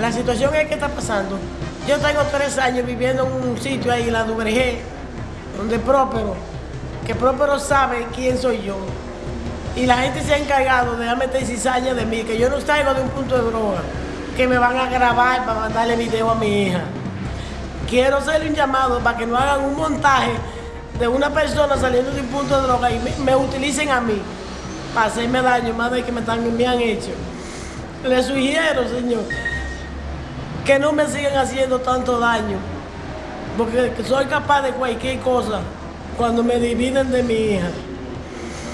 La situación es que está pasando. Yo tengo tres años viviendo en un sitio ahí, en la Duvergé, donde Próspero, que Próspero sabe quién soy yo. Y la gente se ha encargado de meter cizaña de mí, que yo no salgo de un punto de droga, que me van a grabar para mandarle video a mi hija. Quiero hacerle un llamado para que no hagan un montaje de una persona saliendo de un punto de droga y me, utilicen a mí para hacerme daño más de que me, me han hecho. Le sugiero, señor, que no me sigan haciendo tanto daño, porque soy capaz de cualquier cosa cuando me dividen de mi hija.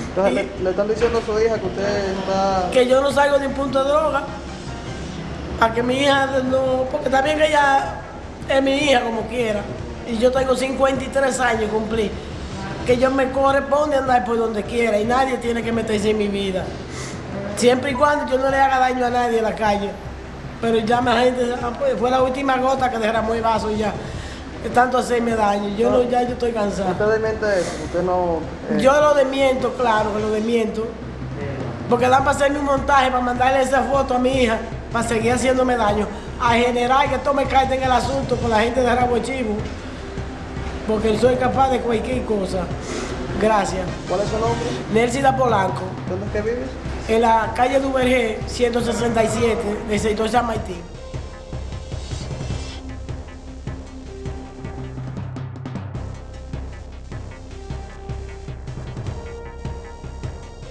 Entonces, le, le están diciendo a su hija que usted está... Que yo no salgo de un punto de droga, para que mi hija no... Porque también que ella es mi hija como quiera, y yo tengo 53 años cumplí, que yo me corresponde andar por donde quiera y nadie tiene que meterse en mi vida. Siempre y cuando yo no le haga daño a nadie en la calle. Pero ya la gente, ah, pues, fue la última gota que derramó el vaso y ya. Tanto hacerme daño. Yo no, ya yo estoy cansado. ¿Usted desmiente eso? ¿Usted no...? eh, Yo lo desmiento, claro que lo desmiento. Porque dan para hacerme un montaje, para mandarle esa foto a mi hija, para seguir haciéndome daño. A generar que tome carta en el asunto con la gente de Rabo Chivo. Porque soy capaz de cualquier cosa. Gracias. ¿Cuál es su nombre? Nelsida Polanco, ¿Dónde es que vives? En la calle Duvergé, 167, de sector San Martín.